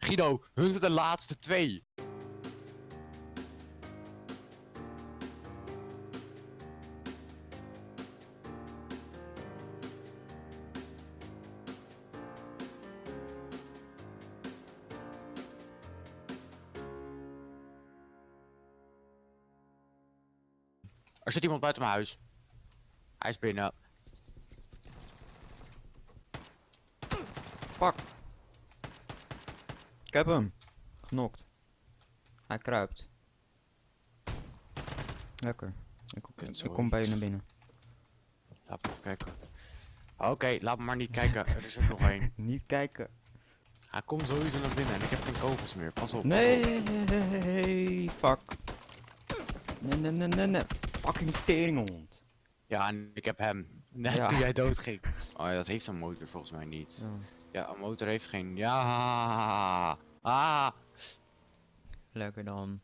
Guido, hun zijn de laatste twee. Er zit iemand buiten mijn huis. Hij is binnen. Fuck. Ik heb hem. Genokt. Hij kruipt. Lekker. Ik, kom- Kut, ik kom bij je naar binnen. Laat me even kijken. Oké, laat me maar niet kijken. Er is er nog één. Niet kijken. Hij komt sowieso naar binnen en ik heb geen kogels meer. Pas op. pas op. Nee, fuck. Nee, nee, nee, nee, nee. Fucking teringhond. Ja, en ik heb hem. Net Ja. toen jij doodging. Oh ja, dat heeft een motor volgens mij niet. Ja. Ja, een motor heeft geen... Ja. Ah. Lekker dan.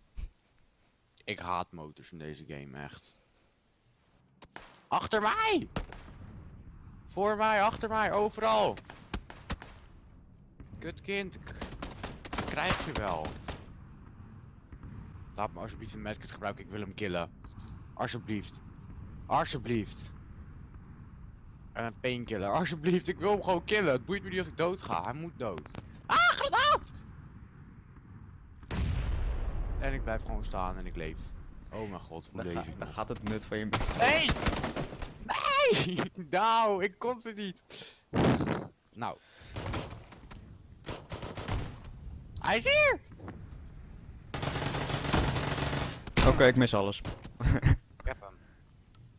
Ik haat motors in deze game, echt. Achter mij! Voor mij, achter mij, overal! Kut kind, krijg je wel. Laat me alsjeblieft een medkit gebruiken, ik wil hem killen. Alsjeblieft. Alsjeblieft. En een painkiller, alsjeblieft, ik wil hem gewoon killen. Het boeit me niet als ik dood ga, hij moet dood. Ah, granaat! En ik blijf gewoon staan en ik leef. Oh mijn god, hoe Dan, leef ga- ik dan nog? gaat het nut van je... Nee! Nee! Nou, ik kon ze niet. Nou. Hij is hier! Oké, ik mis alles. Ik heb hem.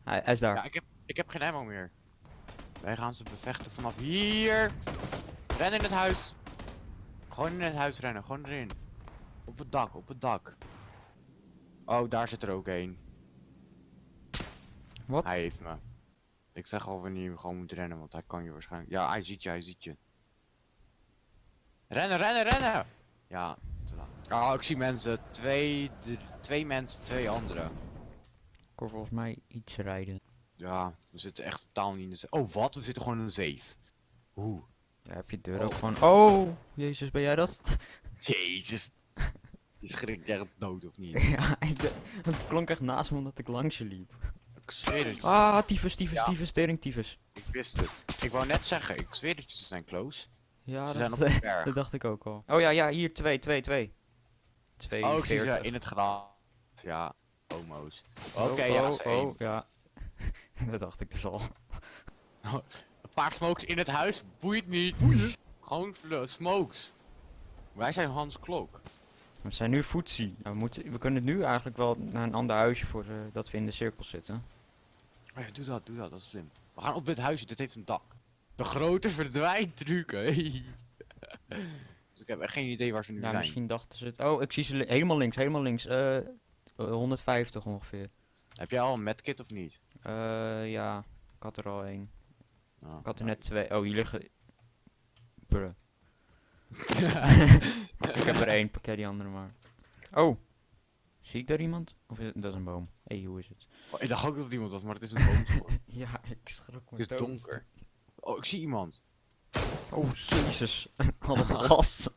Hij, hij is daar. Ja, ik heb, ik heb geen ammo meer. Wij gaan ze bevechten vanaf hier. Ren in het huis. Gewoon in het huis rennen, gewoon erin. Op het dak, op het dak. Oh, daar zit er ook een. Wat? Hij heeft me. Ik zeg al wanneer je gewoon moet rennen, want hij kan je waarschijnlijk... Ja, hij ziet je, hij ziet je. Rennen, rennen, rennen! Ja, te laat. Oh, ik zie mensen. Twee, twee mensen, twee anderen. Ik hoor volgens mij iets rijden. Ja, we zitten echt totaal niet in de... ze- Oh, wat? We zitten gewoon in een safe. Hoe? Ja, heb je deur Oh. ook gewoon... Oh! Jezus, ben jij dat? Jezus. Je schrikt echt dood of niet? ja, ik, het klonk echt naast me omdat ik langs je liep. Ik zweer het je. Ah, tyfus, tyfus, Ja. tyfus, tering, tyfus. Ik wist het. Ik wou net zeggen, ik zweer dat je ze zijn close. Ja, Ze zijn dat, op de berg. dat dacht ik ook al. Oh ja, ja, hier, twee, twee, twee. Twee, Oh, ik zie ze in het gras. Ja, homo's. Oh, Oké, ja, oh, ze één. oh, ja. dat dacht ik dus al. Een paar smokes in het huis, boeit niet. Gewoon fl- smokes. Wij zijn Hans Klok. We zijn nu footsie. Nou, we, moeten, we kunnen nu eigenlijk wel naar een ander huisje voor eh, dat we in de cirkel zitten. Oh ja, doe dat, doe dat, dat is slim. We gaan op dit huisje, dit heeft een dak. De grote verdwijntruc, hey. dus ik heb echt geen idee waar ze nu Ja, zijn. misschien dachten ze het. Oh, ik zie ze helemaal links, helemaal links. Eh, eh, 150 ongeveer. Heb jij al een medkit of niet? Eh, ja, ik had er al één. Oh. Ik had er net twee. Oh, hier liggen. Bruh. Ik heb er één, pak jij die andere maar. Oh, zie ik daar iemand? Of is het, dat is een boom? Hé, hey, hoe is het? Oh, ik dacht ook dat het iemand was, maar het is een boomstorm. Ja, ik schrok me het is dood. donker. Oh, ik zie iemand. Oh, jezus. Al het gas.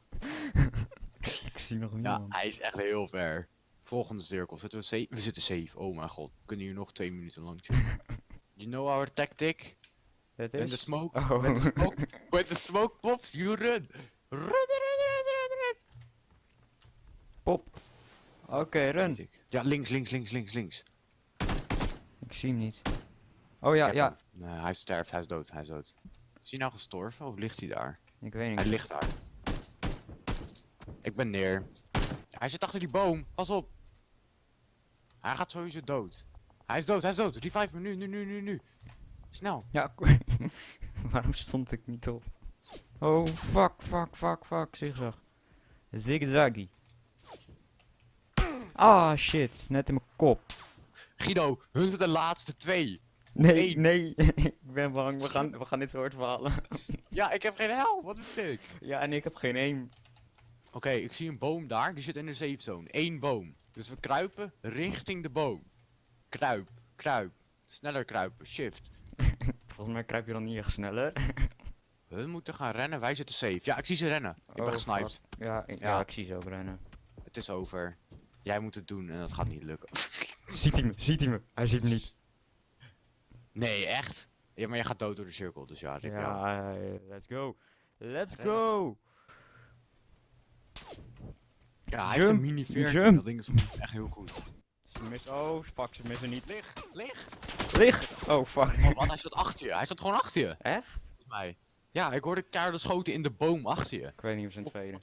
ik zie nog Ja, niemand. hij is echt heel ver. Volgende cirkel. Zitten we safe? We zitten safe. Oh mijn god. We kunnen hier nog twee minuten lang you know our tactic? When the is... smoke, Oh. when the smoke, when the smoke pops, you run. Run, run, run, run, run. Pop. Oké, run. Ja, links, links, links, links, links. Ik zie hem niet. Oh ja, ja. Nee, hij sterft, hij is dood, hij is dood. Is hij nou gestorven of ligt hij daar? Ik weet Hij niet. ligt daar. Ik ben neer. Hij zit achter die boom, pas op. Hij gaat sowieso dood. Hij is dood, hij is dood. Revive me nu, nu, nu, nu, nu. Snel. Ja, waarom stond ik niet op? Oh, fuck, fuck, fuck, fuck, zigzag. Zigzaggy. Ah, shit, net in mijn kop. Guido, hun zijn de laatste twee. Nee, Eén. nee, ik ben bang, we gaan, we gaan dit soort verhalen. Ja, ik heb geen help, wat is dit? ja, en ik heb geen aim. Oké, ik zie een boom daar, die zit in de safe zone. Eén boom. Dus we kruipen richting de boom. Kruip, kruip. Sneller kruipen, shift. Volgens mij kruip je dan niet echt sneller. Hun moeten gaan rennen, wij zitten safe. Ja, ik zie ze rennen. Ik ben Oh, gesniped. Ja, ik- ja. Ja. ik zie ze ook rennen. Het is over. Jij moet het doen en dat gaat niet lukken. Ziet hij me? Ziet hij me? Hij ziet me niet. nee, echt? Ja, maar jij gaat dood door de cirkel, dus ja, ja. Ja, eh, let's go. Let's go. Ja, hij heeft een mini 14. jump. Dat ding is echt heel goed. Ze mis oh, fuck, ze missen niet. Lig, lig. Lig! Oh, fuck. Oh, wat, hij zat achter je. Hij zat gewoon achter je, Echt? volgens mij. Ja, ik hoorde keiharde schoten in de boom achter je. Ik weet niet of ze een Of- tweede.